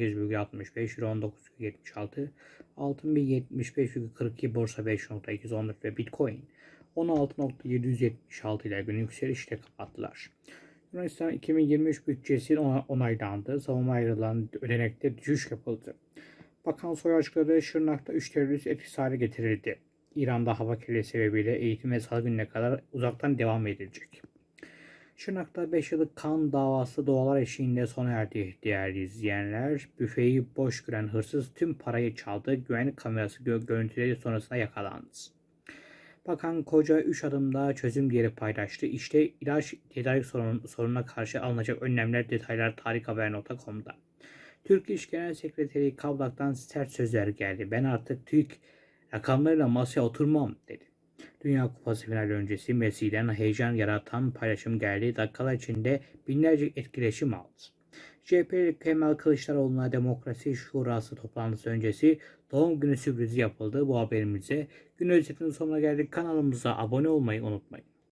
18,65, Euro 19,76, altın 1075,42, borsa 5.214 ve Bitcoin 16.776 ile günü yükselişle kapattılar. Yunanistan 2023 bütçesi ona- onaylandı. Savunma ayrılan ödenekte düşüş yapıldı. Bakan Soy açıkladı Şırnak'ta 3 terörist etkisiz hale getirildi. İran'da hava kirliliği sebebiyle eğitim ve salı gününe kadar uzaktan devam edilecek. Şırnak'ta 5 yıllık kan davası doğalar eşiğinde sona erdi değerli izleyenler. Büfeyi boş gören hırsız tüm parayı çaldı. Güvenlik kamerası gö- görüntüleri sonrasında yakalandı. Bakan Koca 3 adımda çözüm diğeri paylaştı. İşte ilaç tedarik sorun, sorununa karşı alınacak önlemler detaylar tarikhaber.com'da. Türk İş Genel Sekreteri Kavlak'tan sert sözler geldi. Ben artık TÜİK rakamlarıyla masaya oturmam dedi. Dünya Kupası finali öncesi Messi'den heyecan yaratan paylaşım geldi. Dakikalar içinde binlerce etkileşim aldı. CHP Kemal Kılıçdaroğlu'na Demokrasi Şurası toplantısı öncesi doğum günü sürprizi yapıldı. Bu haberimize gün özetinin sonuna geldik. Kanalımıza abone olmayı unutmayın.